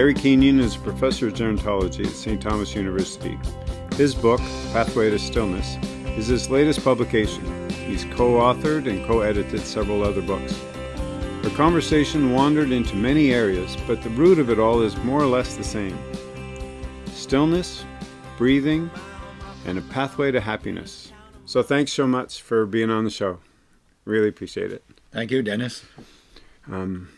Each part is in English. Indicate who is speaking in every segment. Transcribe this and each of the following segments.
Speaker 1: Gary Kenyon is a professor of gerontology at St. Thomas University. His book, Pathway to Stillness, is his latest publication. He's co-authored and co-edited several other books. Our conversation wandered into many areas, but the root of it all is more or less the same. Stillness, breathing, and a pathway to happiness. So thanks so much for being on the show. Really appreciate it.
Speaker 2: Thank you, Dennis.
Speaker 1: Um,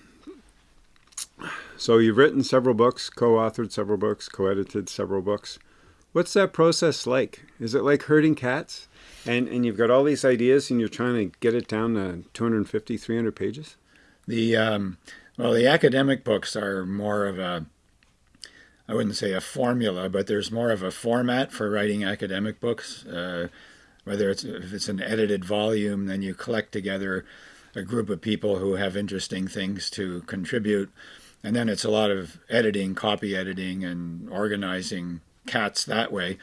Speaker 1: so you've written several books, co-authored several books, co-edited several books. What's that process like? Is it like herding cats? And, and you've got all these ideas and you're trying to get it down to 250, 300 pages?
Speaker 2: The um, Well, the academic books are more of a, I wouldn't say a formula, but there's more of a format for writing academic books. Uh, whether it's if it's an edited volume, then you collect together a group of people who have interesting things to contribute. And then it's a lot of editing, copy editing, and organizing cats that way.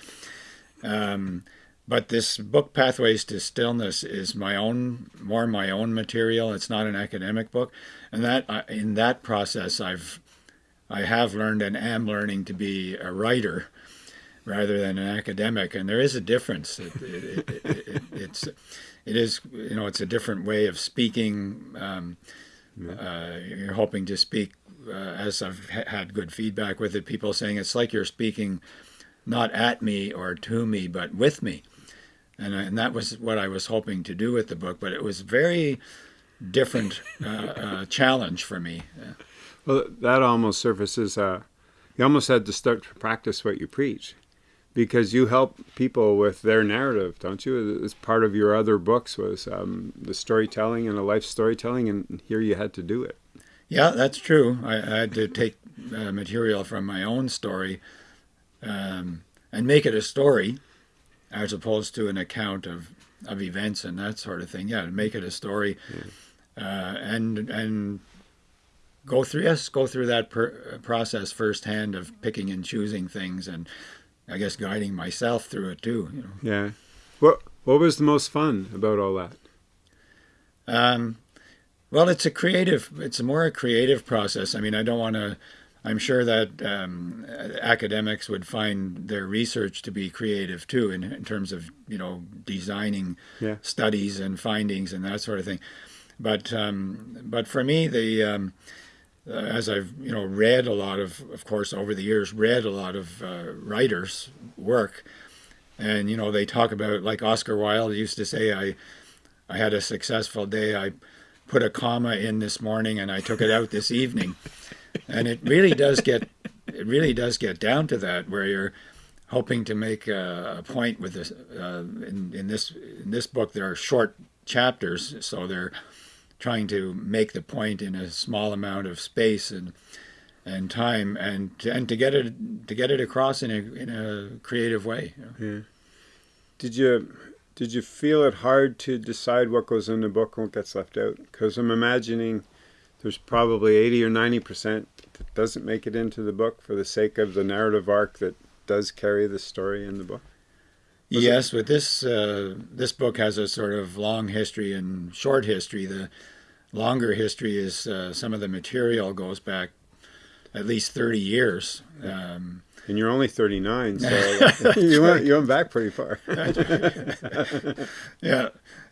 Speaker 2: Um, but this book, Pathways to Stillness, is my own, more my own material. It's not an academic book, and that in that process, I've, I have learned and am learning to be a writer rather than an academic, and there is a difference. It, it, it, it's, it is, you know, it's a different way of speaking. Um, uh, you're hoping to speak uh, as I've ha had good feedback with it, people saying it's like you're speaking not at me or to me, but with me. And, and that was what I was hoping to do with the book, but it was very different uh, uh, challenge for me.
Speaker 1: Well, that almost surfaces, uh, you almost had to start to practice what you preach because you help people with their narrative, don't you? As part of your other books was um, the storytelling and the life storytelling, and here you had to do it.
Speaker 2: Yeah, that's true. I, I had to take uh, material from my own story um, and make it a story as opposed to an account of, of events and that sort of thing. Yeah, to make it a story uh, and and go through yes, go through that per, process firsthand of picking and choosing things and I guess guiding myself through it too. You know.
Speaker 1: Yeah. What what was the most fun about all that?
Speaker 2: Um, well, it's a creative, it's more a creative process. I mean, I don't want to, I'm sure that um, academics would find their research to be creative too, in, in terms of, you know, designing yeah. studies and findings and that sort of thing. But, um, but for me, the, um, uh, as I've, you know, read a lot of, of course, over the years, read a lot of uh, writers' work, and, you know, they talk about, like Oscar Wilde used to say, I, I had a successful day. I put a comma in this morning and I took it out this evening. And it really does get it really does get down to that where you're hoping to make a, a point with this uh, in, in this in this book there are short chapters so they're trying to make the point in a small amount of space and and time and and to get it to get it across in a in a creative way.
Speaker 1: Yeah. Did you did you feel it hard to decide what goes in the book and what gets left out? Because I'm imagining there's probably 80 or 90 percent that doesn't make it into the book for the sake of the narrative arc that does carry the story in the book.
Speaker 2: Was yes, it? but this uh, this book has a sort of long history and short history. The longer history is uh, some of the material goes back at least 30 years. Um,
Speaker 1: and you're only 39, so you, went, you went back pretty far.
Speaker 2: yeah.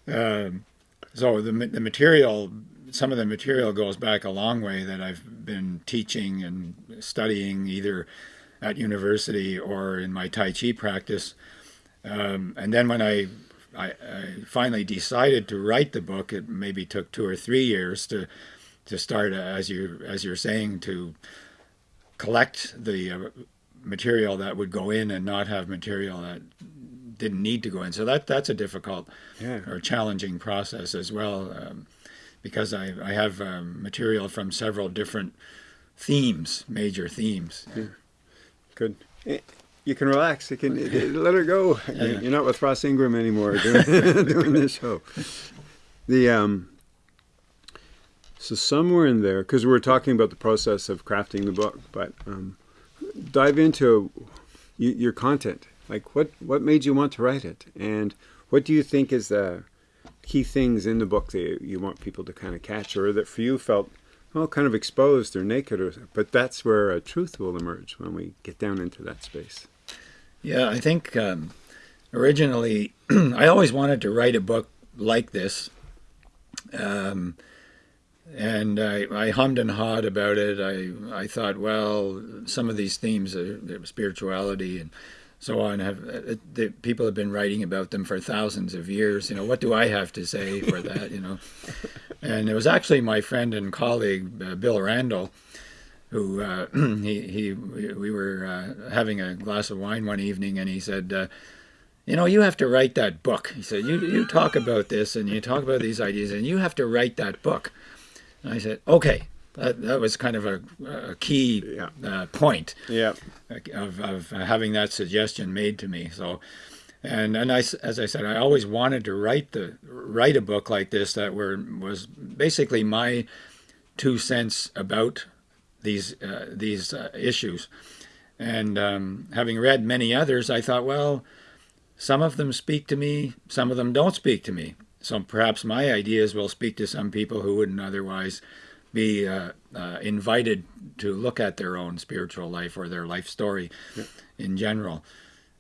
Speaker 2: Um, so the, the material, some of the material goes back a long way that I've been teaching and studying either at university or in my Tai Chi practice. Um, and then when I, I, I, finally decided to write the book, it maybe took two or three years to, to start, as, you, as you're saying, to collect the uh, material that would go in and not have material that didn't need to go in. So that that's a difficult yeah. or challenging process as well, um, because I, I have um, material from several different themes, major themes. Yeah.
Speaker 1: Good. Eh, you can relax. You can eh, let her go. Yeah. You're not with Ross Ingram anymore doing, doing this show. The um, so somewhere in there, because we are talking about the process of crafting the book, but um, dive into your content. Like what, what made you want to write it? And what do you think is the key things in the book that you want people to kind of catch or that for you felt well, kind of exposed or naked, or, but that's where a truth will emerge when we get down into that space.
Speaker 2: Yeah, I think um, originally I always wanted to write a book like this. Um, and I, I, hummed and hawed about it. I, I thought, well, some of these themes, are, spirituality and so on, have uh, the, people have been writing about them for thousands of years. You know, what do I have to say for that? You know, and it was actually my friend and colleague uh, Bill Randall, who uh, he he we were uh, having a glass of wine one evening, and he said. Uh, you know, you have to write that book. He said, you, you talk about this and you talk about these ideas and you have to write that book. I said, okay. That, that was kind of a, a key yeah. uh, point
Speaker 1: yeah.
Speaker 2: of, of having that suggestion made to me. So, and and I, as I said, I always wanted to write the write a book like this that were was basically my two cents about these uh, these uh, issues. And um, having read many others, I thought, well, some of them speak to me, some of them don't speak to me. So perhaps my ideas will speak to some people who wouldn't otherwise be uh, uh, invited to look at their own spiritual life or their life story yeah. in general.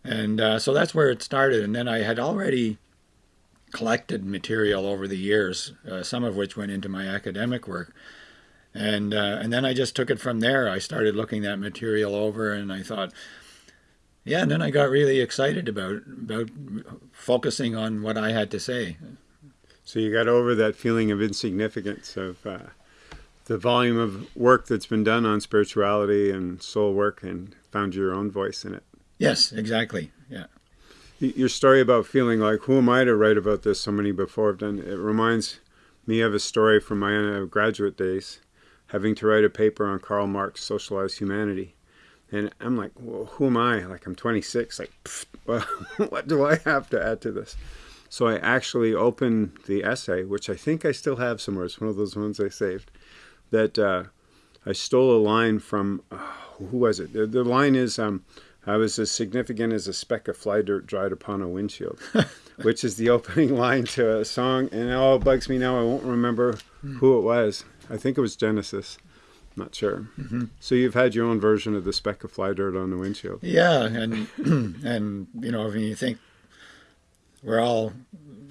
Speaker 2: And uh, so that's where it started. And then I had already collected material over the years, uh, some of which went into my academic work. And, uh, and then I just took it from there. I started looking that material over and I thought, yeah, and then I got really excited about about focusing on what I had to say.
Speaker 1: So you got over that feeling of insignificance of uh, the volume of work that's been done on spirituality and soul work, and found your own voice in it.
Speaker 2: Yes, exactly. Yeah.
Speaker 1: Your story about feeling like, who am I to write about this? So many before have done. It reminds me of a story from my graduate days, having to write a paper on Karl Marx' socialized humanity and I'm like, well, who am I? Like, I'm 26. Like, well, what do I have to add to this? So I actually opened the essay, which I think I still have somewhere. It's one of those ones I saved. That uh, I stole a line from, uh, who was it? The, the line is, um, I was as significant as a speck of fly dirt dried upon a windshield, which is the opening line to a song. And it all bugs me now. I won't remember who it was. I think it was Genesis. Not sure. Mm -hmm. So you've had your own version of the speck of fly dirt on the windshield.
Speaker 2: Yeah, and and you know, when you think we're all,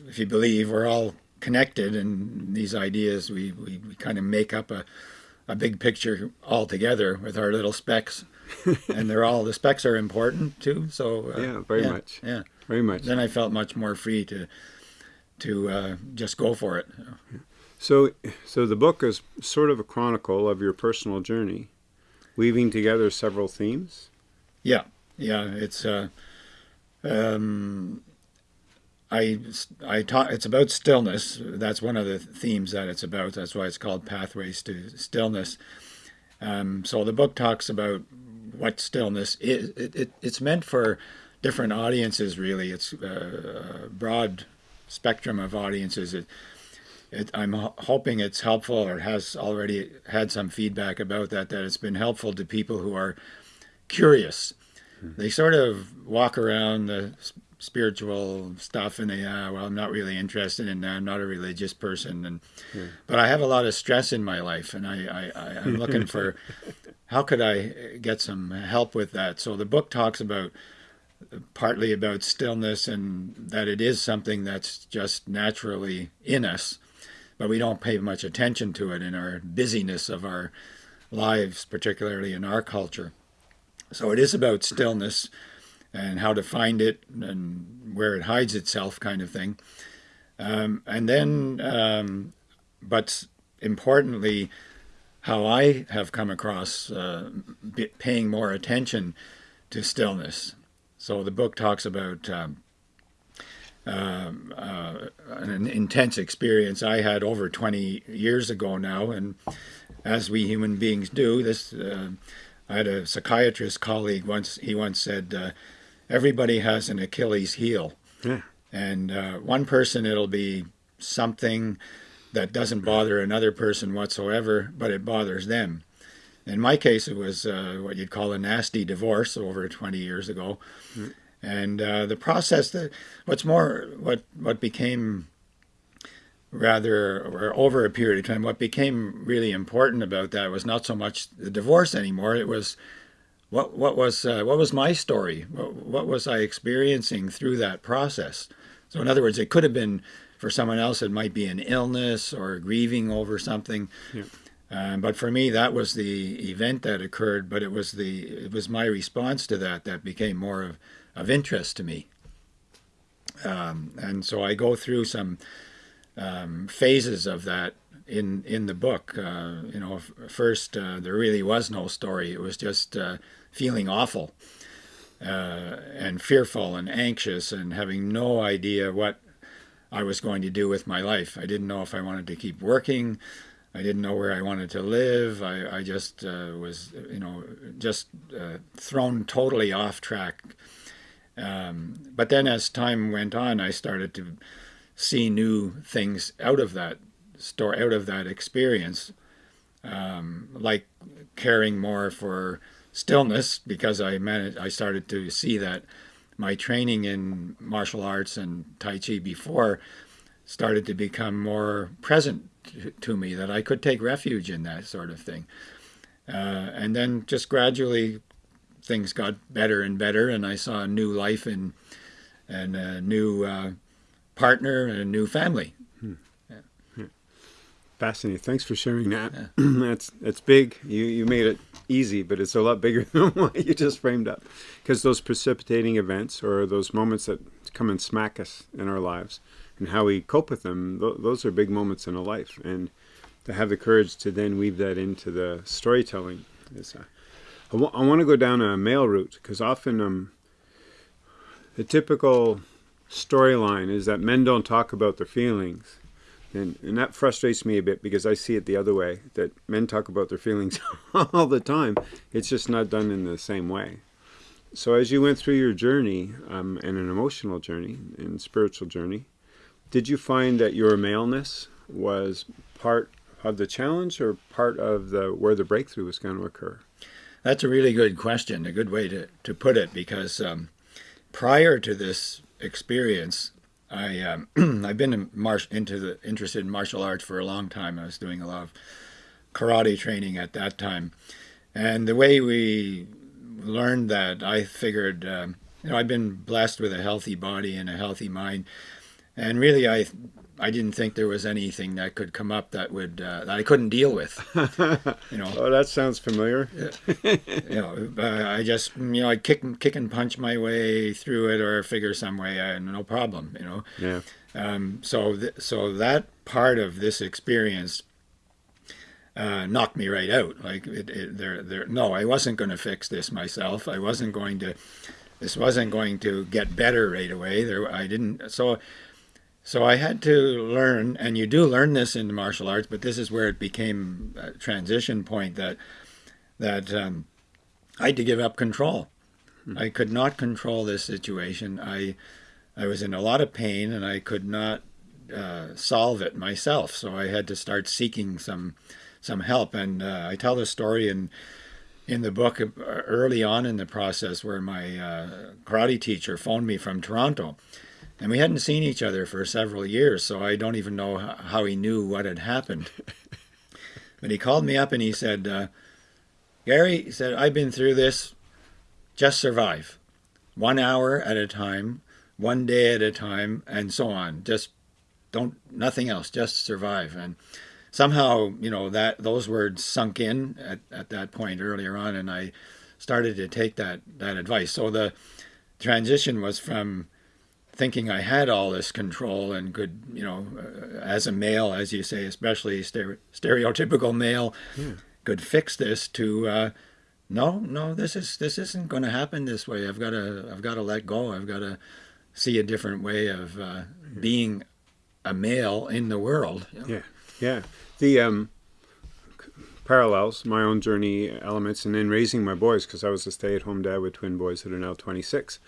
Speaker 2: if you believe, we're all connected, and these ideas, we we, we kind of make up a a big picture all together with our little specks, and they're all the specks are important too. So
Speaker 1: uh, yeah, very
Speaker 2: yeah,
Speaker 1: much.
Speaker 2: Yeah,
Speaker 1: very much.
Speaker 2: Then I felt much more free to to uh, just go for it. You know. yeah.
Speaker 1: So, so the book is sort of a chronicle of your personal journey, weaving together several themes.
Speaker 2: Yeah, yeah, it's uh, um, I I talk. It's about stillness. That's one of the themes that it's about. That's why it's called Pathways to Stillness. Um, so the book talks about what stillness is. It, it, it's meant for different audiences. Really, it's uh, a broad spectrum of audiences. It, it, I'm hoping it's helpful or has already had some feedback about that, that it's been helpful to people who are curious. Hmm. They sort of walk around the spiritual stuff and they, ah, well, I'm not really interested in that. I'm not a religious person. And, hmm. But I have a lot of stress in my life and I, I, I, I'm looking for how could I get some help with that? So the book talks about partly about stillness and that it is something that's just naturally in us but we don't pay much attention to it in our busyness of our lives, particularly in our culture. So it is about stillness and how to find it and where it hides itself, kind of thing. Um, and then, um, but importantly, how I have come across uh, paying more attention to stillness. So the book talks about um, um, uh, an intense experience I had over 20 years ago now. And as we human beings do, this uh, I had a psychiatrist colleague once. He once said, uh, "Everybody has an Achilles heel." Yeah. And uh, one person it'll be something that doesn't bother another person whatsoever, but it bothers them. In my case, it was uh, what you'd call a nasty divorce over 20 years ago. Mm. And uh, the process that what's more what what became rather or over a period of time what became really important about that was not so much the divorce anymore it was what what was uh, what was my story what, what, was i experiencing through that process so in other words it could have been for someone else it might be an illness or grieving over something yeah. um, but for me that was the event that occurred but it was the it was my response to that that became more of, of interest to me um, and so i go through some um, phases of that in in the book. Uh, you know, first uh, there really was no story. It was just uh, feeling awful uh, and fearful and anxious and having no idea what I was going to do with my life. I didn't know if I wanted to keep working. I didn't know where I wanted to live. I, I just uh, was, you know, just uh, thrown totally off track. Um, but then as time went on, I started to see new things out of that store, out of that experience, um, like caring more for stillness because I managed, I started to see that my training in martial arts and Tai Chi before started to become more present to me, that I could take refuge in that sort of thing. Uh, and then just gradually things got better and better, and I saw a new life in and a new uh, partner and a new family.
Speaker 1: Fascinating. Thanks for sharing that. Yeah. that's that's big. You you made it easy, but it's a lot bigger than what you just framed up. Because those precipitating events or those moments that come and smack us in our lives and how we cope with them, th those are big moments in a life. And to have the courage to then weave that into the storytelling is. Uh, I, I want to go down a male route because often um, the typical storyline is that men don't talk about their feelings. And, and that frustrates me a bit because I see it the other way, that men talk about their feelings all the time. It's just not done in the same way. So as you went through your journey, um, and an emotional journey and spiritual journey, did you find that your maleness was part of the challenge or part of the where the breakthrough was going to occur?
Speaker 2: That's a really good question, a good way to, to put it, because um, prior to this experience. I um, I've been in into the interested in martial arts for a long time. I was doing a lot of karate training at that time, and the way we learned that, I figured, um, you know, I've been blessed with a healthy body and a healthy mind, and really, I I didn't think there was anything that could come up that would uh, that I couldn't deal with.
Speaker 1: You know. oh, that sounds familiar.
Speaker 2: you know, I just you know I kick kick and punch my way through it or figure some way, uh, no problem. You know.
Speaker 1: Yeah.
Speaker 2: Um, so th so that part of this experience uh, knocked me right out. Like it, it, there, there. No, I wasn't going to fix this myself. I wasn't going to. This wasn't going to get better right away. There, I didn't. So so I had to learn, and you do learn this in martial arts, but this is where it became a transition point that that um, I had to give up control. Hmm. I could not control this situation. I I was in a lot of pain, and I could not uh, solve it myself. So I had to start seeking some some help. And uh, I tell the story in in the book uh, early on in the process where my uh, karate teacher phoned me from Toronto and we hadn't seen each other for several years, so I don't even know how he knew what had happened. but he called me up and he said, uh, Gary, he said, I've been through this. Just survive. One hour at a time, one day at a time, and so on. Just don't, nothing else, just survive. And somehow, you know, that those words sunk in at, at that point earlier on, and I started to take that, that advice. So the transition was from thinking I had all this control and could, you know, uh, as a male, as you say, especially stere stereotypical male, yeah. could fix this. To uh, no, no, this is this isn't going to happen this way. I've got to I've got to let go. I've got to see a different way of uh, being a male in the world.
Speaker 1: You know? Yeah, yeah. The um, parallels, my own journey elements, and then raising my boys because I was a stay-at-home dad with twin boys that are now 26.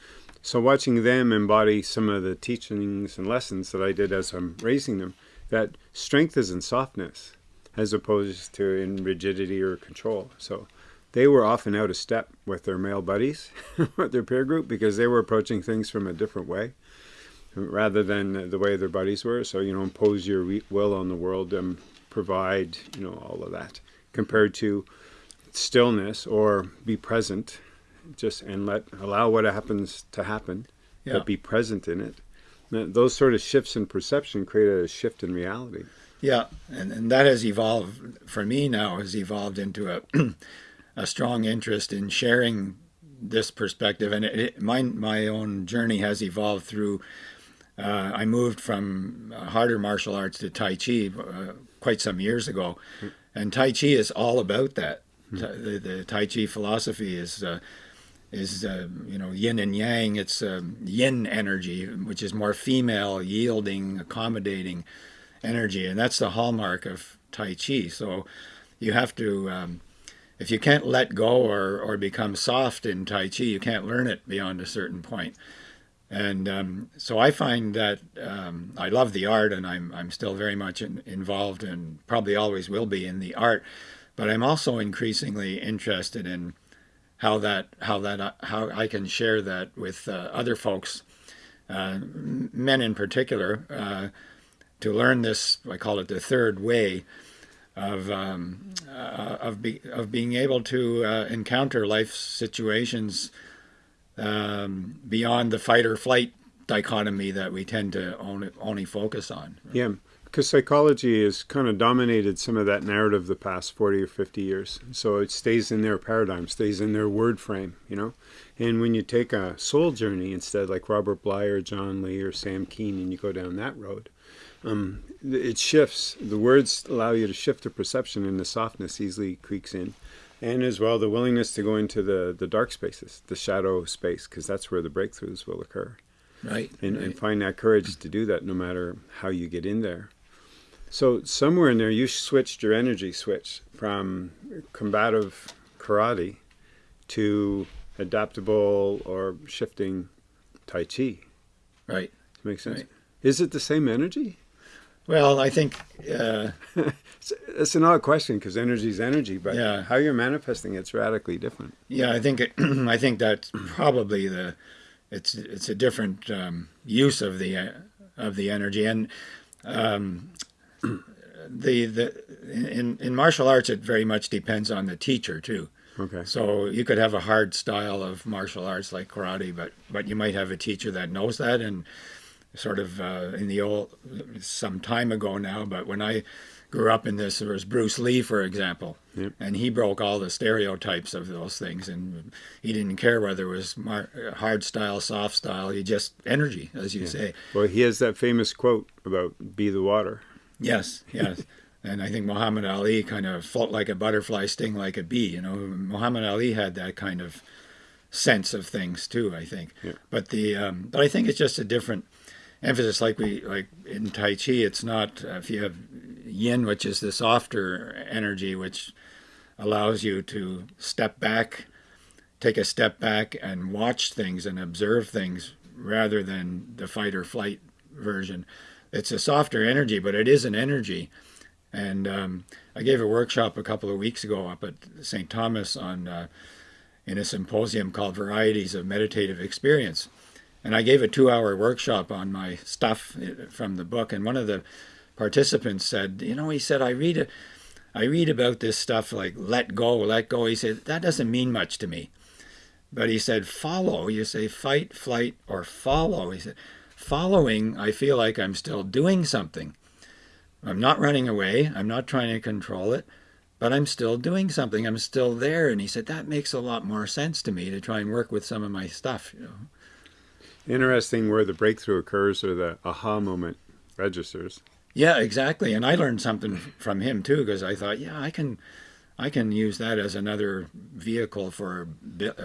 Speaker 1: So watching them embody some of the teachings and lessons that I did as I'm raising them, that strength is in softness as opposed to in rigidity or control. So they were often out of step with their male buddies, with their peer group, because they were approaching things from a different way. rather than the way their buddies were. So, you know, impose your will on the world and provide, you know, all of that compared to stillness or be present just and let allow what happens to happen, yeah. but be present in it. Those sort of shifts in perception create a shift in reality.
Speaker 2: Yeah, and, and that has evolved for me now has evolved into a a strong interest in sharing this perspective, and it, it, my my own journey has evolved through. Uh, I moved from harder martial arts to Tai Chi uh, quite some years ago, mm. and Tai Chi is all about that. Mm. The, the, Tai Chi philosophy is uh, is uh, you know yin and yang. It's um, yin energy, which is more female, yielding, accommodating energy, and that's the hallmark of Tai Chi. So you have to, um, if you can't let go or or become soft in Tai Chi, you can't learn it beyond a certain point. And um, so I find that um, I love the art, and I'm I'm still very much in, involved, and probably always will be in the art. But I'm also increasingly interested in how that how that uh, how I can share that with uh, other folks, uh, men in particular, uh, to learn this. I call it the third way of um, uh, of be, of being able to uh, encounter life situations um, beyond the fight or flight dichotomy that we tend to only only focus on.
Speaker 1: Yeah, because psychology has kind of dominated some of that narrative the past 40 or 50 years. So it stays in their paradigm, stays in their word frame, you know? And when you take a soul journey instead, like Robert Bly or John Lee or Sam Keen, and you go down that road, um, it shifts. The words allow you to shift the perception, and the softness easily creaks in. And as well, the willingness to go into the, the dark spaces, the shadow space, because that's where the breakthroughs will occur.
Speaker 2: Right
Speaker 1: and,
Speaker 2: right.
Speaker 1: and find that courage to do that no matter how you get in there. So somewhere in there, you switched your energy switch from combative karate to adaptable or shifting tai chi.
Speaker 2: Right.
Speaker 1: Makes sense.
Speaker 2: Right.
Speaker 1: Is it the same energy?
Speaker 2: Well, I think uh,
Speaker 1: it's, it's, an odd question because energy is energy, but
Speaker 2: yeah.
Speaker 1: how you're manifesting it's radically different.
Speaker 2: Yeah, I think it, I think that's probably the it's it's a different um, use of the uh, of the energy and um, the the in in martial arts it very much depends on the teacher too.
Speaker 1: Okay.
Speaker 2: So you could have a hard style of martial arts like karate, but but you might have a teacher that knows that and sort of uh, in the old some time ago now. But when I grew up in this, there was Bruce Lee, for example,
Speaker 1: yep.
Speaker 2: and he broke all the stereotypes of those things, and he didn't care whether it was mar- hard style, soft style. He just energy, as you
Speaker 1: yeah.
Speaker 2: say.
Speaker 1: Well, he has that famous quote about "Be the water."
Speaker 2: Yes, yes. and I think Muhammad Ali kind of float like a butterfly, sting like a bee. You know, Muhammad Ali had that kind of sense of things too. I think,
Speaker 1: yeah.
Speaker 2: but the um, but I think it's just a different emphasis. Like we like in Tai Chi, it's not uh, if you have Yin, which is the softer energy, which allows you to step back, take a step back, and watch things and observe things rather than the fight or flight version it's a softer energy, but it is an energy. And um, I gave a workshop a couple of weeks ago up at St. Thomas on uh, in a symposium called Varieties of Meditative Experience. And I gave a two-hour workshop on my stuff uh, from the book. And one of the participants said, "You know," he said, "I read I read about this stuff like let go, let go." He said that doesn't mean much to me. But he said, follow. You say fight, flight, or follow. He said, following, I feel like I'm still doing something. I'm not running away. I'm not trying to control it, but I'm still doing something. I'm still there. And he said, that makes a lot more sense to me to try and work with some of my stuff, you know.
Speaker 1: Interesting where the breakthrough occurs or the aha moment registers.
Speaker 2: Yeah, exactly. And I learned something from him too, because I thought, yeah, I can I can use that as another vehicle for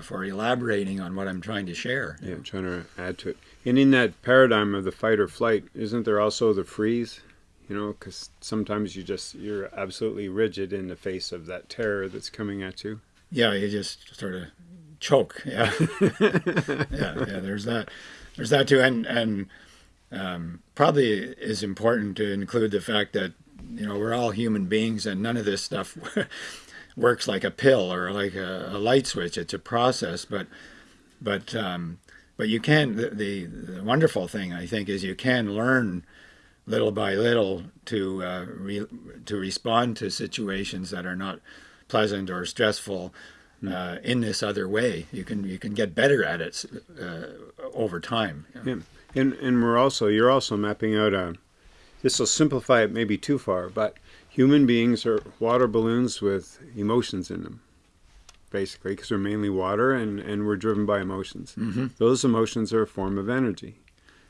Speaker 2: for elaborating on what I'm trying to share.
Speaker 1: Yeah, trying to add to it. And in that paradigm of the fight or flight, isn't there also the freeze? You know, because sometimes you just you're absolutely rigid in the face of that terror that's coming at you.
Speaker 2: Yeah, you just sort of choke. Yeah, yeah, yeah. There's that. There's that too, and and um, probably is important to include the fact that you know we're all human beings, and none of this stuff works like a pill or like a, a light switch. It's a process, but but um, but you can. The, the, the wonderful thing I think is you can learn little by little to uh, re, to respond to situations that are not pleasant or stressful uh, in this other way. You can you can get better at it uh, over time.
Speaker 1: Yeah. And and we're also you're also mapping out a. This will simplify it maybe too far, but human beings are water balloons with emotions in them, basically, because we're mainly water and and we're driven by emotions.
Speaker 2: Mm-hmm.
Speaker 1: Those emotions are a form of energy.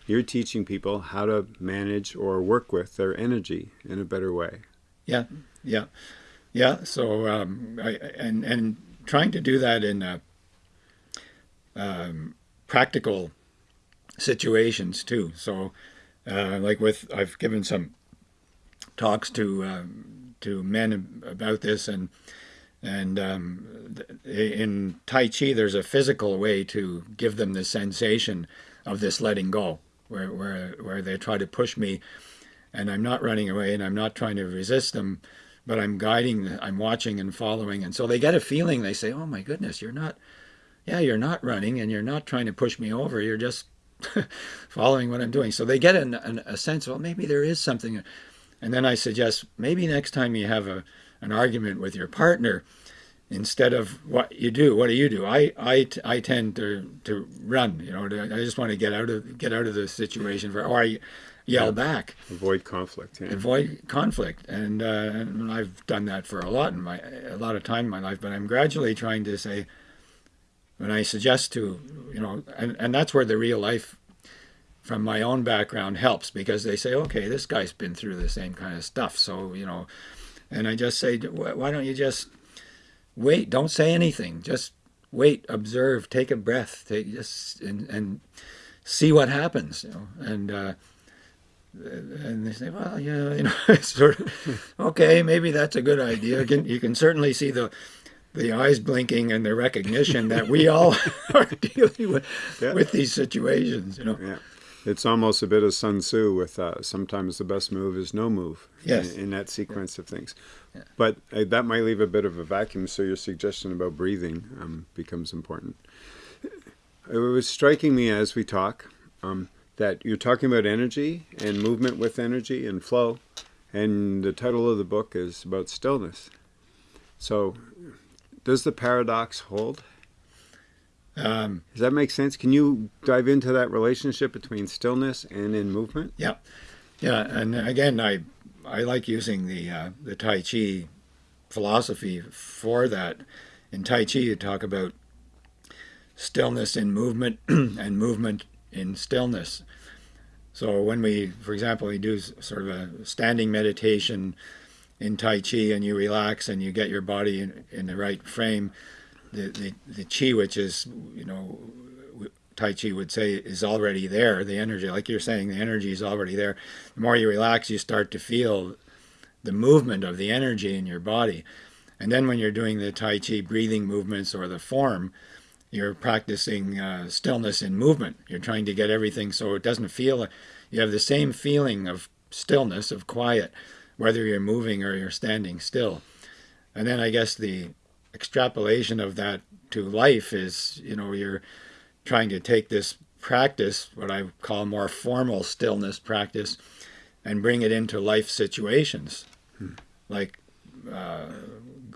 Speaker 1: You're teaching people how to manage or work with their energy in a better way.
Speaker 2: Yeah, yeah, yeah. So um, I, and and trying to do that in uh, um, practical situations too. So, uh, like with I've given some talks to um, to men about this, and and um, in Tai Chi, there's a physical way to give them the sensation of this letting go, where where where they try to push me, and I'm not running away, and I'm not trying to resist them but I'm guiding, I'm watching and following. And so they get a feeling, they say, oh my goodness, you're not, yeah, you're not running and you're not trying to push me over. You're just following what I'm doing. So they get an, an, a sense, well, maybe there is something. And then I suggest maybe next time you have a, an argument with your partner, instead of what you do, what do you do? I, I, I tend to, to run, you know, I just want to get out of, get out of the situation for, or I, yell yeah. back.
Speaker 1: Avoid conflict.
Speaker 2: Yeah. Avoid conflict, and, uh, and I've done that for a lot in my a lot of time in my life. But I'm gradually trying to say, when I suggest to you know, and and that's where the real life from my own background helps because they say, okay, this guy's been through the same kind of stuff, so you know, and I just say, why don't you just wait? Don't say anything. Just wait, observe, take a breath, take just and and see what happens. You know, and uh, and they say, well, yeah, you know, sort of, okay, maybe that's a good idea. You can, you can certainly see the the eyes blinking and the recognition that we all are dealing with yeah. with these situations. You know.
Speaker 1: Yeah. It's almost a bit of Sun Tzu with uh, sometimes the best move is no move
Speaker 2: yes.
Speaker 1: in, in that sequence yeah. of things. Yeah. But uh, that might leave a bit of a vacuum, so your suggestion about breathing um, becomes important. It was striking me as we talk um, that you're talking about energy and movement with energy and flow, and the title of the book is about stillness. So, does the paradox hold?
Speaker 2: Um,
Speaker 1: Does that make sense? Can you dive into that relationship between stillness and in movement?
Speaker 2: Yeah, yeah. And again, I I like using the uh, the Tai Chi philosophy for that. In Tai Chi, you talk about stillness in movement and movement in stillness. So when we, for example, we do sort of a standing meditation in Tai Chi and you relax and you get your body in, in the right frame, the, the, Chi, which is, you know, Tai Chi would say is already there, the energy, like you're saying, the energy is already there. The more you relax, you start to feel the movement of the energy in your body. And then when you're doing the Tai Chi breathing movements or the form, you're practicing uh, stillness in movement. You're trying to get everything so it doesn't feel, you have the same feeling of stillness, of quiet, whether you're moving or you're standing still. And then I guess the extrapolation of that to life is, you know, you're trying to take this practice, what I call more formal stillness practice, and bring it into life situations hmm. like uh,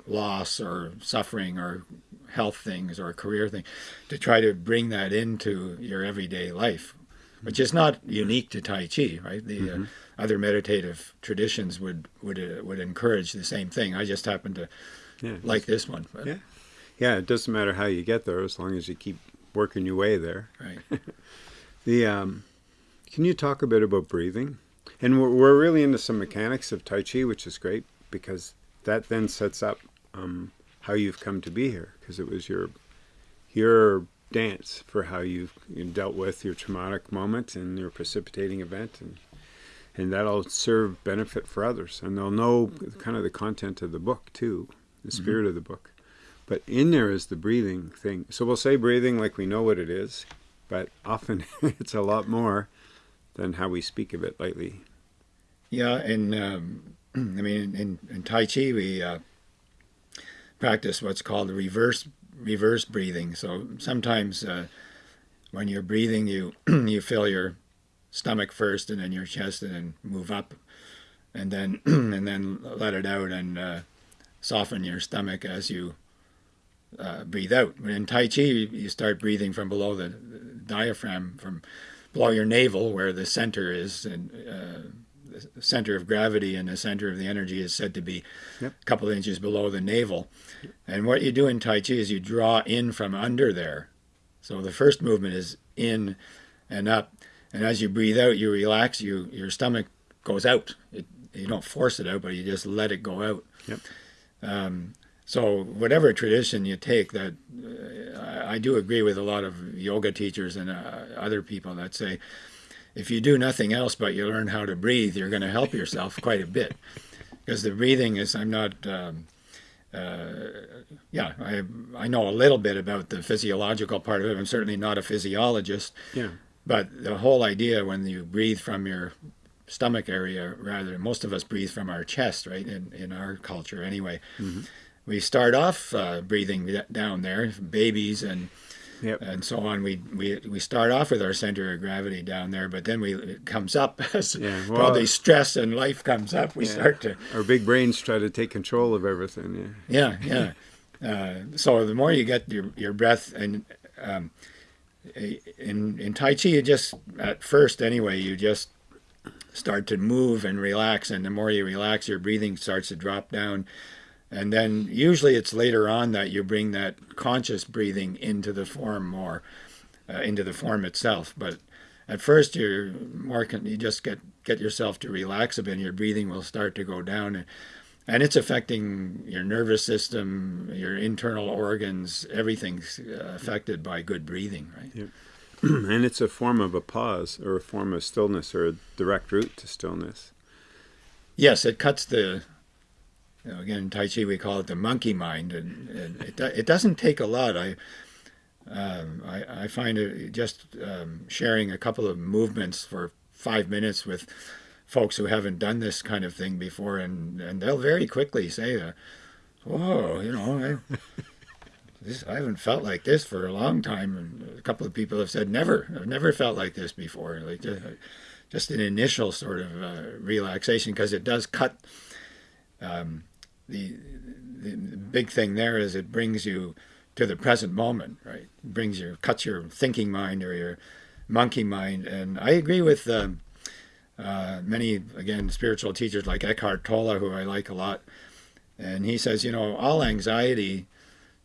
Speaker 2: loss or suffering or health things or career thing, to try to bring that into your everyday life, which is not unique to Tai Chi, right? The uh, mm-hmm. uh, other meditative traditions would would uh, would encourage the same thing. I just happen to yeah, like this one.
Speaker 1: But. Yeah, yeah. It doesn't matter how you get there, as long as you keep working your way there.
Speaker 2: Right.
Speaker 1: the um, can you talk a bit about breathing? And we're, we're really into some mechanics of Tai Chi, which is great because that then sets up um, how you've come to be here because it was your your dance for how you've you dealt with your traumatic moment and your precipitating event and and that'll serve benefit for others and they'll know kind of the content of the book too the mm-hmm. spirit mm-hmm. of the book but in there is the breathing thing so we'll say breathing like we know what it is but often it's a lot more than how we speak of it lately
Speaker 2: yeah and um, i mean in, in tai chi we uh, practice what's called reverse reverse breathing. So sometimes uh, when you're breathing, you you fill your stomach first, and then your chest, and then move up, and then and then let it out, and uh, soften your stomach as you uh, breathe out. In Tai Chi, you start breathing from below the diaphragm, from below your navel, where the center is, and uh, the center of gravity and the center of the energy is said to be yep. a couple of inches below the navel. And what you do in Tai Chi is you draw in from under there. So the first movement is in and up, and as you breathe out, you relax. You your stomach goes out. It, you don't force it out, but you just let it go out.
Speaker 1: Yep.
Speaker 2: Um, so whatever tradition you take, that uh, I do agree with a lot of yoga teachers and uh, other people that say, if you do nothing else but you learn how to breathe, you're going to help yourself quite a bit. Because the breathing is, I'm not, um, uh, yeah, I I know a little bit about the physiological part of it. I'm certainly not a physiologist.
Speaker 1: Yeah.
Speaker 2: But the whole idea when you breathe from your stomach area, rather, most of us breathe from our chest, right? In in our culture, anyway. Mm-hmm we start off uh, breathing down there, babies and
Speaker 1: yep.
Speaker 2: and so on. We, we we start off with our center of gravity down there, but then we it comes up as yeah, well, probably stress and life comes up. We yeah, start to
Speaker 1: our big brains try to take control of everything.
Speaker 2: Yeah, yeah, yeah. uh, so the more you get your your breath and um, in in Tai Chi, you just at first anyway, you just start to move and relax, and the more you relax, your breathing starts to drop down and then usually it's later on that you bring that conscious breathing into the form more, uh, into the form itself. But at first you're more you just get get yourself to relax a bit and your breathing will start to go down and, and it's affecting your nervous system your internal organs everything's uh, affected by good breathing right.
Speaker 1: and it's a form of a pause or a form of stillness or a direct route to stillness
Speaker 2: yes it cuts the you know, again, in Tai Chi we call it the monkey mind, and, and it, it doesn't take a lot. I, um, I, I, find it just um, sharing a couple of movements for five minutes with folks who haven't done this kind of thing before, and, and they'll very quickly say, uh, "Whoa, you know, I, this, I haven't felt like this for a long time." And a couple of people have said, "Never, I've never felt like this before." Like just, just an initial sort of uh, relaxation because it does cut. Um, the, the, big thing there is it brings you to the present moment, right? It brings your cuts your thinking mind or your monkey mind, and I agree with um, uh, many again spiritual teachers like Eckhart Tolle, who I like a lot, and he says, you know, all anxiety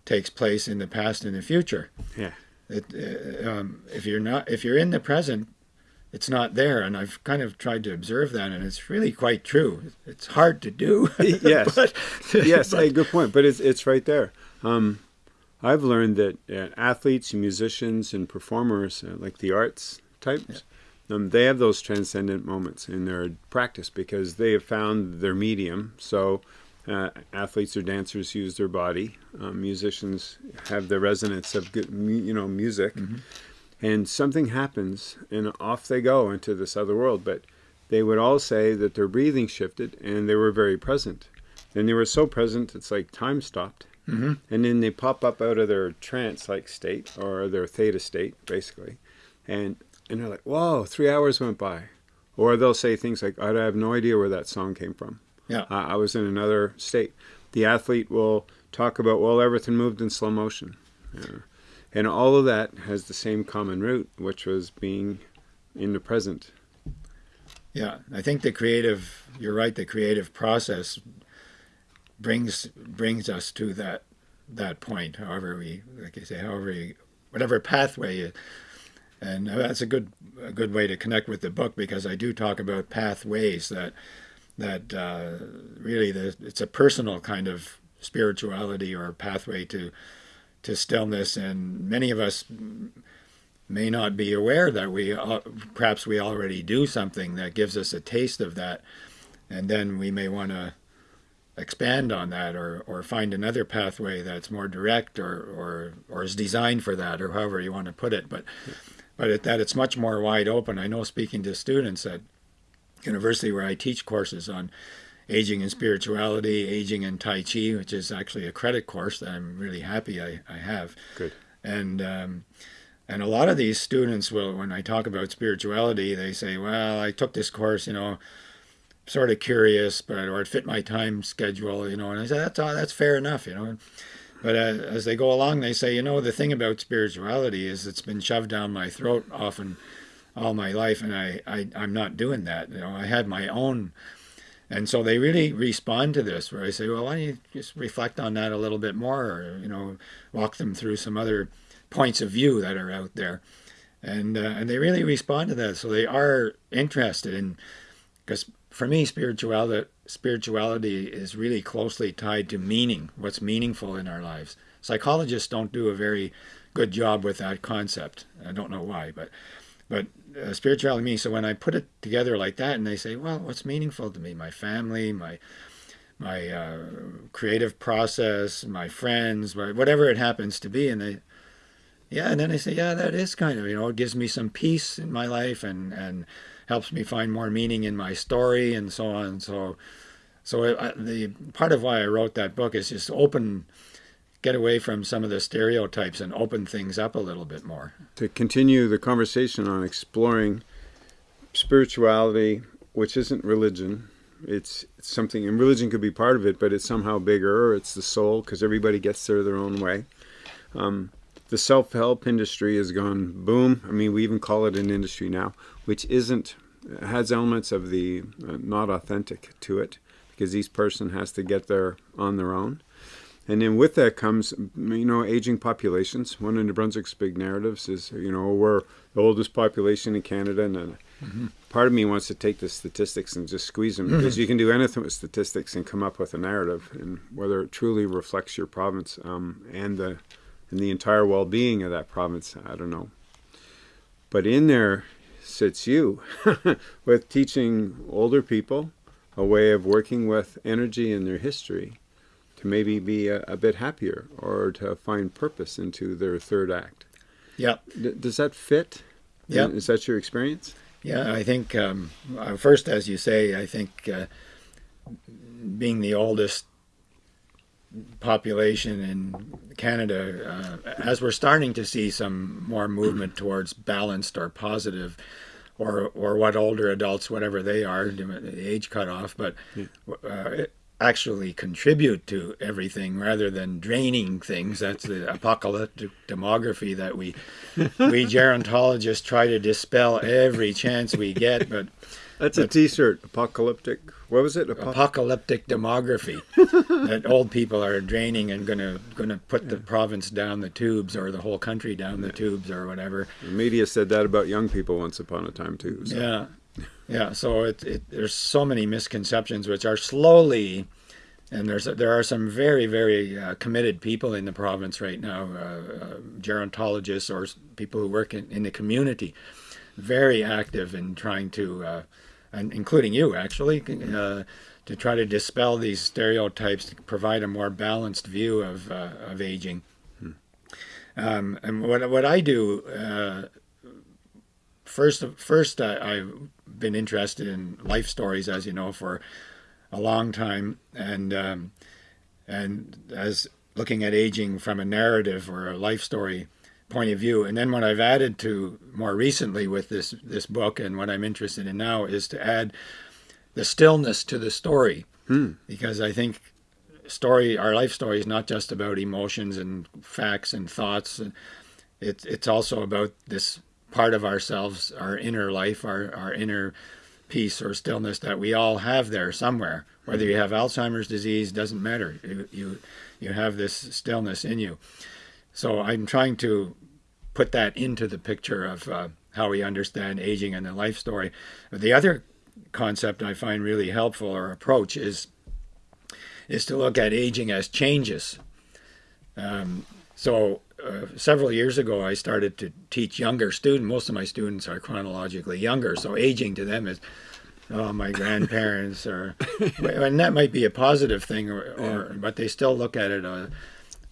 Speaker 2: takes place in the past and the future.
Speaker 1: Yeah.
Speaker 2: It, uh, um, if you're not if you're in the present, it's not there. And I've kind of tried to observe that, and it's really quite true. It's hard to do.
Speaker 1: yes, but, yes, but, a good point. But it's it's right there. Um, I've learned that uh, athletes, musicians, and performers, uh, like the arts types, yeah. um, they have those transcendent moments in their practice because they have found their medium. So. Uh, athletes or dancers use their body. Um, musicians have the resonance of good, you know, music. Mm-hmm. And something happens and off they go into this other world. But they would all say that their breathing shifted and they were very present. And they were so present it's like time stopped.
Speaker 2: Mm-hmm.
Speaker 1: and then they pop up out of their trance like state or their theta state basically. And and they're like whoa three hours went by. Or they'll say things like i have no idea where that song came from
Speaker 2: yeah
Speaker 1: uh, i was in another state the athlete will talk about well everything moved in slow motion yeah. And all of that has the same common root, which was being in the present.
Speaker 2: Yeah, I think the creative, you're right, the creative process brings brings us to that that point, however we, like I say, however we, whatever pathway is and that's a good a good way to connect with the book because I do talk about pathways that that uh, really the, it's a personal kind of spirituality or pathway to to stillness, and many of us may not be aware that we uh, perhaps we already do something that gives us a taste of that, and then we may want to expand on that or, or find another pathway that's more direct or, or, or is designed for that or however you want to put it. But but it, that it's much more wide open. I know speaking to students at university where I teach courses on Aging and Spirituality, Aging and Tai Chi, which is actually a credit course that I'm really happy I, I have.
Speaker 1: Good.
Speaker 2: And um, And a lot of these students will, when I talk about spirituality, they say, "Well, I took this course, you know, sort of curious, but or it fit my time schedule, you know." And I say, "That's uh, that's fair enough, you know." But uh, as they go along, they say, "You know, the thing about spirituality is it's been shoved down my throat often all my life, and I, I I'm not doing that. You know, I had my own." And so they really respond to this, where I say, well, why don't you just reflect on that a little bit more, or you know, walk them through some other points of view that are out there, and uh, and they really respond to that. So they are interested in, because for me, spirituality spirituality is really closely tied to meaning, what's meaningful in our lives. Psychologists don't do a very good job with that concept. I don't know why, but but uh, spirituality means so when I put it together like that, and they say, well, what's meaningful to me? My family, my my uh, creative process, my friends, whatever it happens to be, and they, yeah, and then they say, yeah, that is kind of, you know, it gives me some peace in my life and and helps me find more meaning in my story and so on. So, so it, the part of why I wrote that book is just open get away from some of the stereotypes and open things up a little bit more.
Speaker 1: To continue the conversation on exploring spirituality, which isn't religion, it's, it's something, and religion could be part of it, but it's somehow bigger, it's the soul, because everybody gets there their own way. Um, the self-help industry has gone boom. I mean, we even call it an industry now, which isn't, has elements of the uh, not authentic to it, because each person has to get there on their own. And then with that comes, you know, aging populations. One of New Brunswick's big narratives is, you know, we're the oldest population in Canada. And mm -hmm. part of me wants to take the statistics and just squeeze them because you can do anything with statistics and come up with a narrative. And whether it truly reflects your province um, and the and the entire well-being of that province, I don't know. But in there sits you with teaching older people a way of working with energy and their history to maybe be a, a, bit happier or to find purpose into their third act.
Speaker 2: Yeah.
Speaker 1: D does that fit?
Speaker 2: Yeah.
Speaker 1: Is that your experience?
Speaker 2: Yeah, I think um, uh, first, as you say, I think uh, being the oldest population in Canada, uh, as we're starting to see some more movement towards balanced or positive, or or what older adults, whatever they are, the age cutoff, but uh, actually contribute to everything rather than draining things. That's the apocalyptic demography that we we gerontologists try to dispel every chance we get. But
Speaker 1: that's but, a T-shirt. Apocalyptic. What was it?
Speaker 2: Apo apocalyptic demography. that old people are draining and gonna gonna put the province down the tubes or the whole country down the tubes or whatever.
Speaker 1: The media said that about young people once upon a time too.
Speaker 2: So. Yeah, yeah, so it, it, there's so many misconceptions which are slowly, and there's there are some very very uh, committed people in the province right now, uh, uh, gerontologists or people who work in, in the community, very active in trying to, uh, and including you actually, uh, to try to dispel these stereotypes, to provide a more balanced view of uh, of aging. Hmm. Um, and what what I do first, first I, have been interested in life stories, as you know, for a long time, and um, and as looking at aging from a narrative or a life story point of view. And then what I've added to more recently with this this book and what I'm interested in now is to add the stillness to the story, hmm. because I think story our life story is not just about emotions and facts and thoughts. It's it's also about this part of ourselves, our inner life, our, our inner peace or stillness that we all have there somewhere. Whether you have Alzheimer's disease, doesn't matter. You, you, you have this stillness in you. So I'm trying to put that into the picture of uh, how we understand aging and the life story. The other concept I find really helpful or approach is is to look at aging as changes. Um, so uh, several years ago, I started to teach younger students. Most of my students are chronologically younger, so aging to them is, oh, my grandparents, or and that might be a positive thing, or, or but they still look at it uh,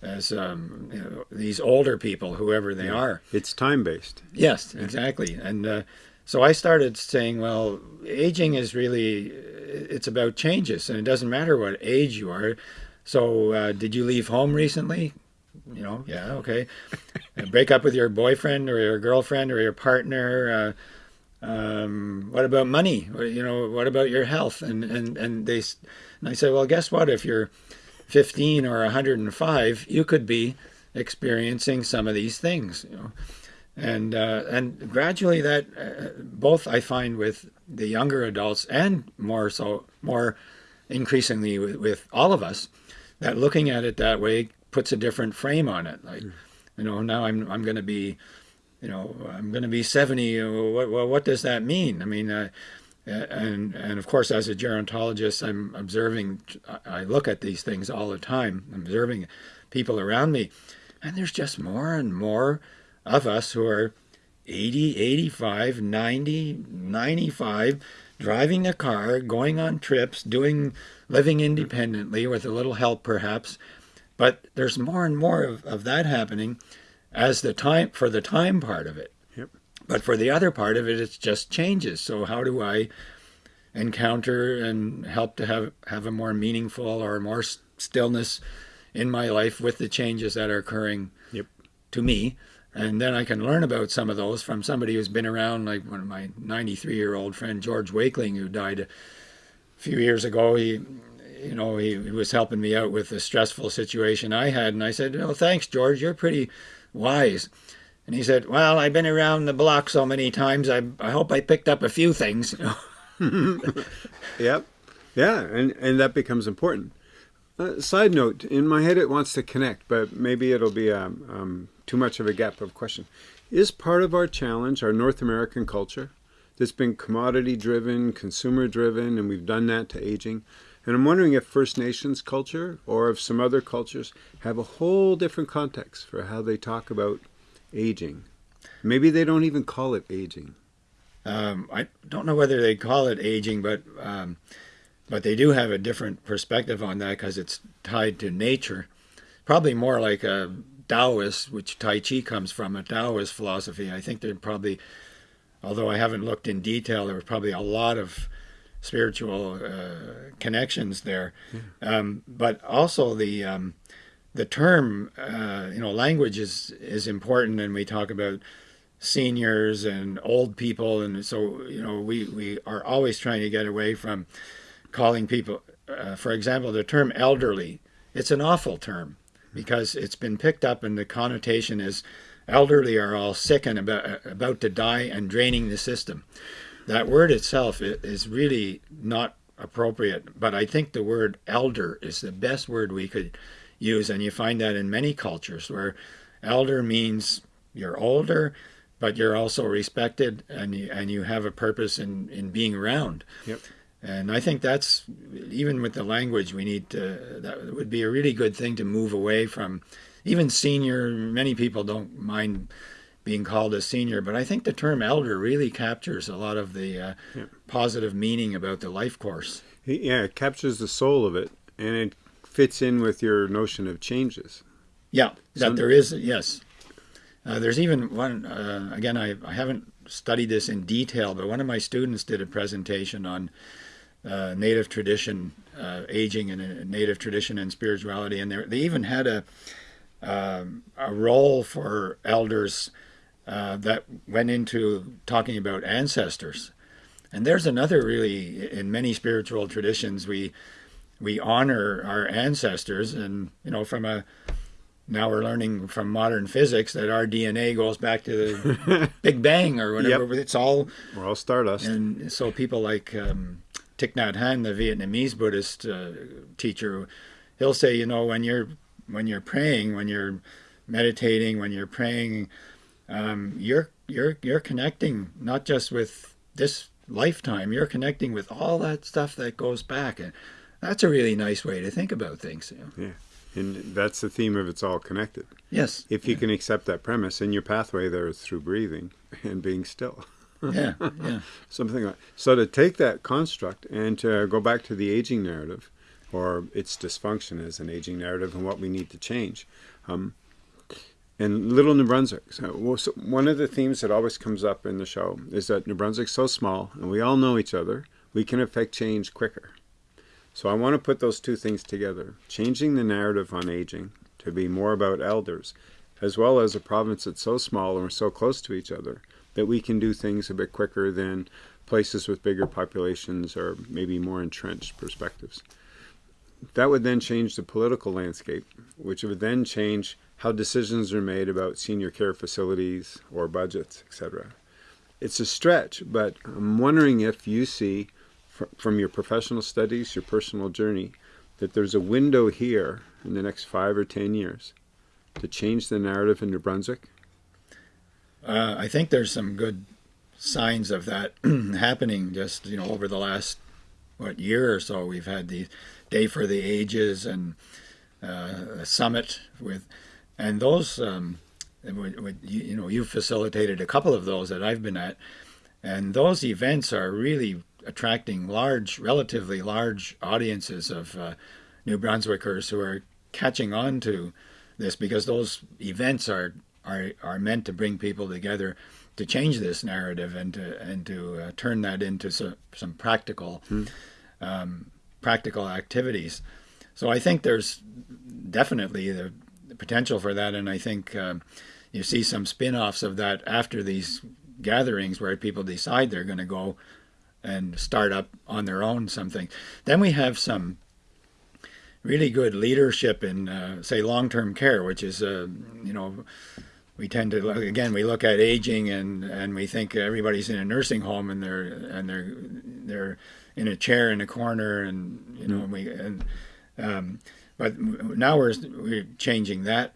Speaker 2: as um, you know, these older people, whoever they yeah. are.
Speaker 1: It's time based.
Speaker 2: Yes, exactly, and. Uh, so I started saying, well, aging is really, it's about changes, and it doesn't matter what age you are. So, uh, did you leave home recently? You know, yeah, okay. uh, break up with your boyfriend or your girlfriend or your partner. Uh, um, what about money? You know, what about your health? And and and they, and I said, well, guess what? If you're 15 or 105, you could be experiencing some of these things. You know, and uh, and gradually that uh, both I find with the younger adults and more so more increasingly with, with all of us that looking at it that way puts a different frame on it. Like, mm. you know, now I'm I'm going to be, you know, I'm going to be 70. What, well, what does that mean? I mean, uh, and and of course, as a gerontologist, I'm observing. I look at these things all the time, I'm observing people around me, and there's just more and more of us who are 80, 85, 90, 95 driving a car, going on trips, doing living independently with a little help perhaps. But there's more and more of, of that happening as the time for the time part of it.
Speaker 1: Yep.
Speaker 2: But for the other part of it, it's just changes. So how do I encounter and help to have have a more meaningful or more stillness in my life with the changes that are occurring
Speaker 1: yep.
Speaker 2: to me? And then I can learn about some of those from somebody who's been around, like one of my 93 year old friend, George Wakeling, who died a few years ago. He, you know, he, he, was helping me out with a stressful situation I had. And I said, Well, thanks, George. You're pretty wise. And he said, Well, I've been around the block so many times. I, I hope I picked up a few things.
Speaker 1: yep. Yeah. And, and that becomes important. Uh, side note, in my head it wants to connect, but maybe it'll be um, um, too much of a gap of question. Is part of our challenge our North American culture that's been commodity driven, consumer driven, and we've done that to aging? And I'm wondering if First Nations culture or if some other cultures have a whole different context for how they talk about aging. Maybe they don't even call it aging.
Speaker 2: Um, I don't know whether they call it aging, but um, but they do have a different perspective on that because it's tied to nature. Probably more like a Taoist, which Tai Chi comes from, a Taoist philosophy. I think there probably, although I haven't looked in detail, there were probably a lot of spiritual uh, connections there. Yeah. Um, but also the um, the term, uh, you know, language is is important, and we talk about seniors and old people, and so you know, we we are always trying to get away from calling people, uh, for example, the term elderly. It's an awful term because it's been picked up and the connotation is elderly are all sick and about, about to die and draining the system. That word itself is really not appropriate, but I think the word elder is the best word we could use, and you find that in many cultures where elder means you're older, but you're also respected and you, and you have a purpose in, in being around.
Speaker 1: Yep.
Speaker 2: And I think that's even with the language, we need to. That would be a really good thing to move away from. Even senior, many people don't mind being called a senior, but I think the term elder really captures a lot of the uh, yeah. positive meaning about the life course.
Speaker 1: Yeah, it captures the soul of it, and it fits in with your notion of changes.
Speaker 2: Yeah, that there is. Yes, uh, there's even one. Uh, again, I, I haven't studied this in detail, but one of my students did a presentation on uh, native tradition, uh, aging and uh, native tradition and spirituality, and they even had a um, a role for elders uh, that went into talking about ancestors. And there's another really in many spiritual traditions we we honor our ancestors, and you know from a now we're learning from modern physics that our DNA goes back to the Big Bang or whatever. Yep. It's all
Speaker 1: we're all stardust.
Speaker 2: And so people like um, Thich Nhat Hanh, the Vietnamese Buddhist uh, teacher, he'll say, you know, when you're when you're praying, when you're meditating, when you're praying, um, you're you're you're connecting not just with this lifetime. You're connecting with all that stuff that goes back, and that's a really nice way to think about things.
Speaker 1: Yeah, and that's the theme of it's all connected.
Speaker 2: Yes.
Speaker 1: If you
Speaker 2: yeah.
Speaker 1: can accept that premise, and your pathway there is through breathing and being still.
Speaker 2: yeah, yeah.
Speaker 1: Something like so to take that construct and to go back to the aging narrative, or its dysfunction as an aging narrative, and what we need to change. Um, and Little New Brunswick. So one of the themes that always comes up in the show is that New Brunswick's so small, and we all know each other. We can affect change quicker. So I want to put those two things together: changing the narrative on aging to be more about elders, as well as a province that's so small and we're so close to each other that we can do things a bit quicker than places with bigger populations or maybe more entrenched perspectives. That would then change the political landscape, which would then change how decisions are made about senior care facilities or budgets, etc. It's a stretch, but I'm wondering if you see from your professional studies, your personal journey, that there's a window here in the next five or ten years to change the narrative in New Brunswick?
Speaker 2: Uh, I think there's some good signs of that happening just you know over the last what year or so we've had the day for the ages and uh, a summit with and those um, you know you've facilitated a couple of those that I've been at and those events are really attracting large relatively large audiences of uh, New Brunswickers who are catching on to this because those events are are are meant to bring people together to change this narrative and to and to uh, turn that into some, some practical hmm. um, practical activities. So I think there's definitely the potential for that, and I think um, you see some spin-offs of that after these gatherings where people decide they're going to go and start up on their own something. Then we have some really good leadership in, uh, say, long-term care, which is, uh, you know, we tend to look, again we look at aging and and we think everybody's in a nursing home and they're and they're they're in a chair in a corner and you know mm. we and um, but now we're we're changing that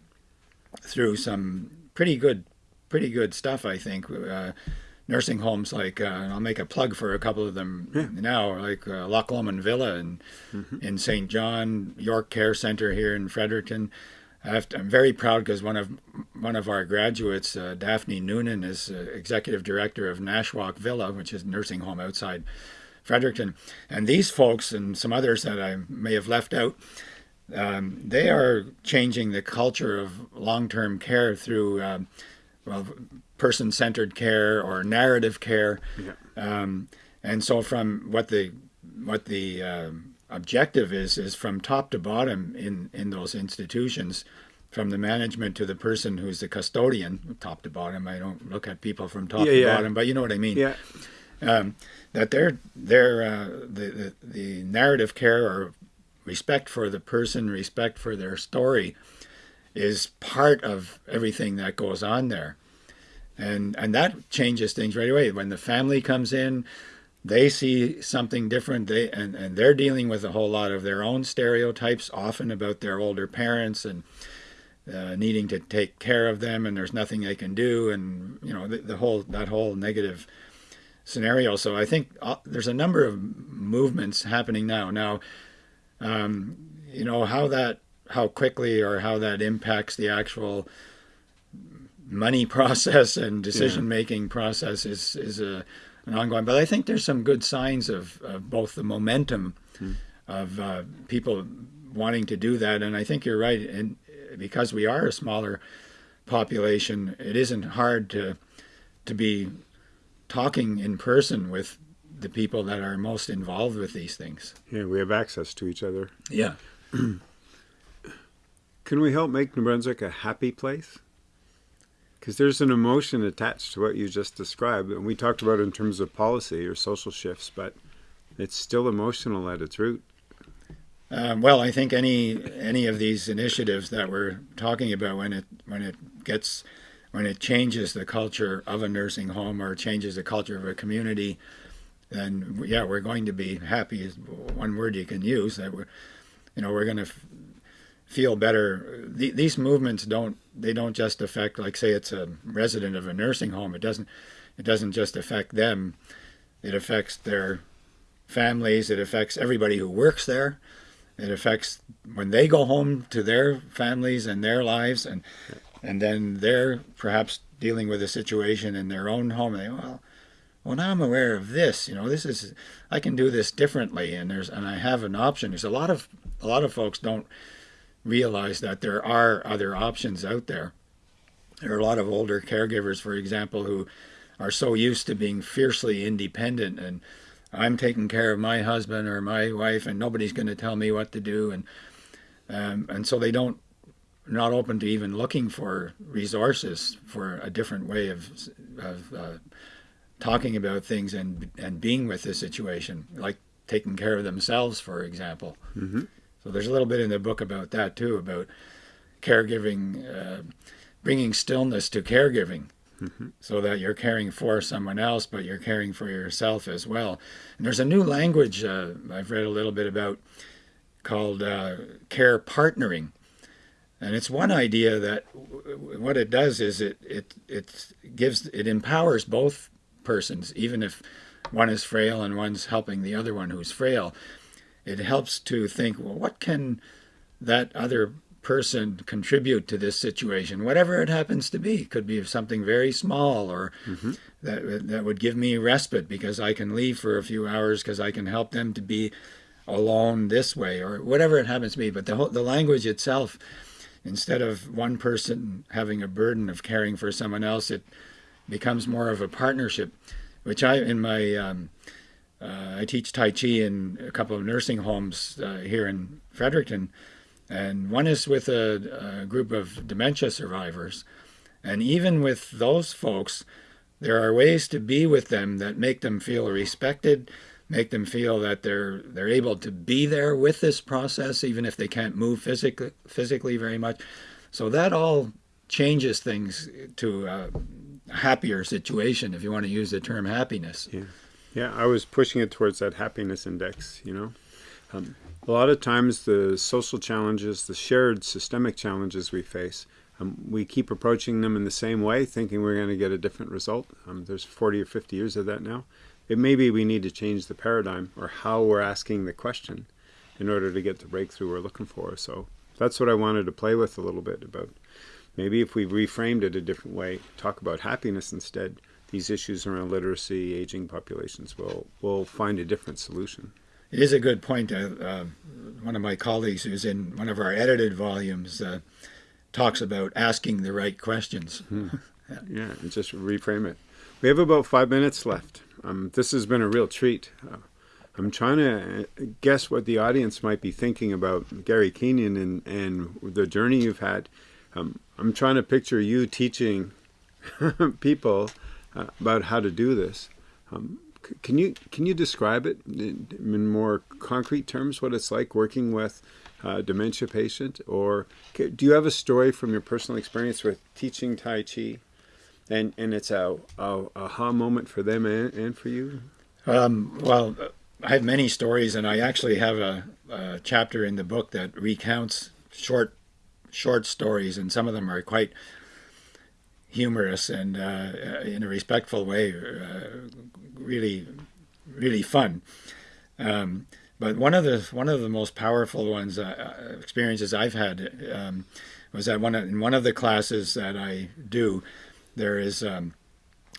Speaker 2: through some pretty good pretty good stuff I think uh, nursing homes like uh, I'll make a plug for a couple of them yeah. now like uh, Loch Lomond Villa and mm-hmm. in St John York Care Center here in Fredericton I am very proud because one of one of our graduates, uh, Daphne Noonan, is uh, executive director of Nashwaak Villa, which is a nursing home outside Fredericton. And these folks and some others that I may have left out, um, they are changing the culture of long-term care through, um, well, person-centered care or narrative care. Yeah. Um, and so, from what the what the um, objective is is from top to bottom in in those institutions from the management to the person who's the custodian top to bottom i don't look at people from top yeah, to yeah. bottom but you know what i mean
Speaker 1: yeah
Speaker 2: um, that their their uh, the, the the narrative care or respect for the person respect for their story is part of everything that goes on there. And and that changes things right away. When the family comes in they see something different. They and, and they're dealing with a whole lot of their own stereotypes often about their older parents and uh, needing to take care of them and there's nothing they can do and you know the, the whole that whole negative scenario. So i think uh, there's a number of movements happening now. Now um, you know how that how quickly or how that impacts the actual money process and decision making yeah. process is is a and ongoing. But I think there's some good signs of, of both the momentum hmm. of uh, people wanting to do that, and I think you're right. And because we are a smaller population, it isn't hard to to be talking in person with the people that are most involved with these things.
Speaker 1: Yeah, we have access to each other.
Speaker 2: Yeah.
Speaker 1: Can we help make New Brunswick a happy place? because there's an emotion attached to what you just described and we talked about it in terms of policy or social shifts but it's still emotional at its root
Speaker 2: um, well i think any any of these initiatives that we're talking about when it when it gets when it changes the culture of a nursing home or changes the culture of a community then yeah we're going to be happy is one word you can use that we're you know we're going to feel better. The, these movements don't they don't just affect like say it's a resident of a nursing home. It doesn't it doesn't just affect them. It affects their families. It affects everybody who works there. It affects when they go home to their families and their lives, and and then they're perhaps dealing with a situation in their own home. And they well, well now I'm aware of this. You know, this is I can do this differently, and there's and I have an option. There's a lot of a lot of folks don't realize that there are other options out there. There are a lot of older caregivers, for example, who are so used to being fiercely independent and I'm taking care of my husband or my wife and nobody's going to tell me what to do and um, and so they don't not open to even looking for resources for a different way of, of uh, talking about things and and being with the situation, like taking care of themselves, for example.
Speaker 1: Mm-hmm.
Speaker 2: So there's a little bit in the book about that too, about caregiving, uh, bringing stillness to caregiving.
Speaker 1: Mm-hmm.
Speaker 2: So that you're caring for someone else, but you're caring for yourself as well. And there's a new language uh, I've read a little bit about called uh, care partnering, and it's one idea that what it does is it it it gives it empowers both persons, even if one is frail and one's helping the other one who's frail. It helps to think, well, what can that other person contribute to this situation, whatever it happens to be. It could be something very small, or
Speaker 1: mm-hmm.
Speaker 2: that that would give me respite because I can leave for a few hours because I can help them to be alone this way, or whatever it happens to be. But the whole, the language itself, instead of one person having a burden of caring for someone else, it becomes more of a partnership, which I in my um, uh, I teach Tai Chi in a couple of nursing homes uh, here in Fredericton and one is with a, a, group of dementia survivors. And even with those folks, there are ways to be with them that make them feel respected, make them feel that they're they're able to be there with this process, even if they can't move physically physically very much. So that all changes things to a happier situation, if you want to use the term happiness.
Speaker 1: Yeah, yeah. I was pushing it towards that happiness index. You know. Um, a lot of times the social challenges, the shared systemic challenges we face, um, we keep approaching them in the same way, thinking we're going to get a different result. Um, there's 40 or 50 years of that now. It may be we need to change the paradigm or how we're asking the question in order to get the breakthrough we're looking for. So that's what I wanted to play with a little bit about. Maybe if we reframed it a different way, talk about happiness instead, these issues around literacy, aging populations will will find a different solution.
Speaker 2: It is a good point. Uh, uh, one of my colleagues who's in one of our edited volumes uh, talks about asking the right questions.
Speaker 1: Hmm. yeah. and just reframe it. We have about five minutes left. Um, this has been a real treat. Uh, I'm trying to uh, guess what the audience might be thinking about Gary Kenyon and, and the journey you've had. Um, I'm trying to picture you teaching people uh, about how to do this. Um, can you can you describe it in more concrete terms? What it's like working with a dementia patient, or do you have a story from your personal experience with teaching Tai Chi, and and it's a, a aha moment for them and, and for you?
Speaker 2: Um, well, I have many stories, and I actually have a, a chapter in the book that recounts short short stories, and some of them are quite humorous and uh, in a respectful way, uh, really, really fun. Um, but one of the one of the most powerful ones uh, experiences I've had um, was that one of, in one of the classes that I do, there is um,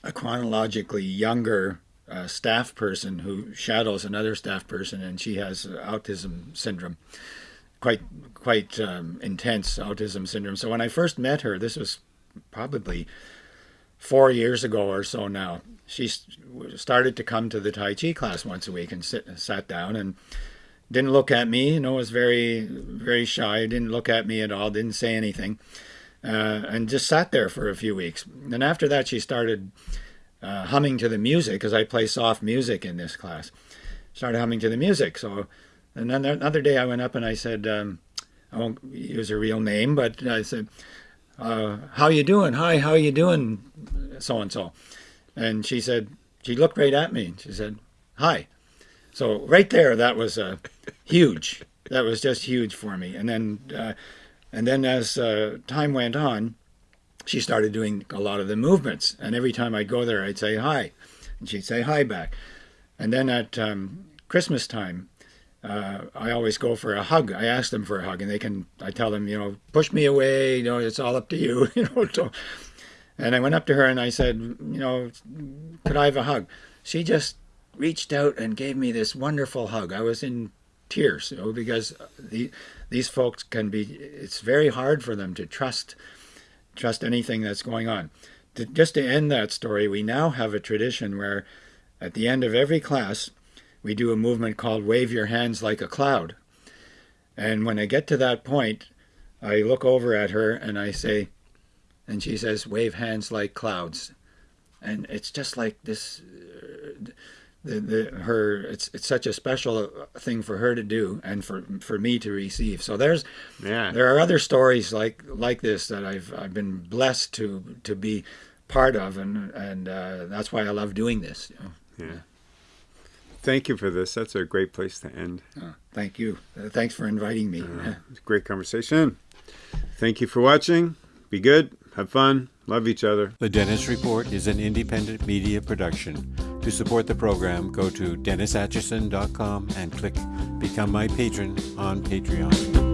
Speaker 2: a chronologically younger uh, staff person who shadows another staff person, and she has autism syndrome, quite quite um, intense autism syndrome. So when I first met her, this was probably four years ago or so now. She started to come to the Tai Chi class once a week and sit, sat down and didn't look at me. You know, was very, very shy. Didn't look at me at all. Didn't say anything, uh, and just sat there for a few weeks. And after that, she started uh, humming to the music because I play soft music in this class. Started humming to the music. So, and then another day, I went up and I said, um, I won't use her real name, but I said, uh, how you doing? Hi, how you doing? So and so. And she said, she looked right at me. And she said, hi. So right there, that was uh, huge. That was just huge for me. And then, uh, and then as uh, time went on, she started doing a lot of the movements. And every time I'd go there, I'd say hi, and she'd say hi back. And then at um, Christmas time, uh, I always go for a hug. I ask them for a hug, and they can. I tell them, you know, push me away. You know, it's all up to you. You know. So, and I went up to her and I said, you know, could I have a hug? She just reached out and gave me this wonderful hug. I was in tears, you know, because the, these folks can be. It's very hard for them to trust trust anything that's going on. To, just to end that story, we now have a tradition where, at the end of every class we do a movement called Wave Your Hands Like a Cloud. And when I get to that point, I look over at her and I say, and she says, "Wave hands like clouds," and it's just like this. Uh, the, the, her it's it's such a special thing for her to do and for for me to receive. So there's
Speaker 1: yeah.
Speaker 2: there are other stories like like this that I've I've been blessed to to be part of, and and uh, that's why I love doing this. You know?
Speaker 1: Yeah. Thank you for this. That's a great place to end.
Speaker 2: Oh, thank you. Uh, thanks for inviting me.
Speaker 1: Uh, great conversation. Thank you for watching. Be good. Have fun. Love each other.
Speaker 3: The Dennis Report is an independent media production. To support the program, go to DennisAtchison.com and click Become My Patron on Patreon.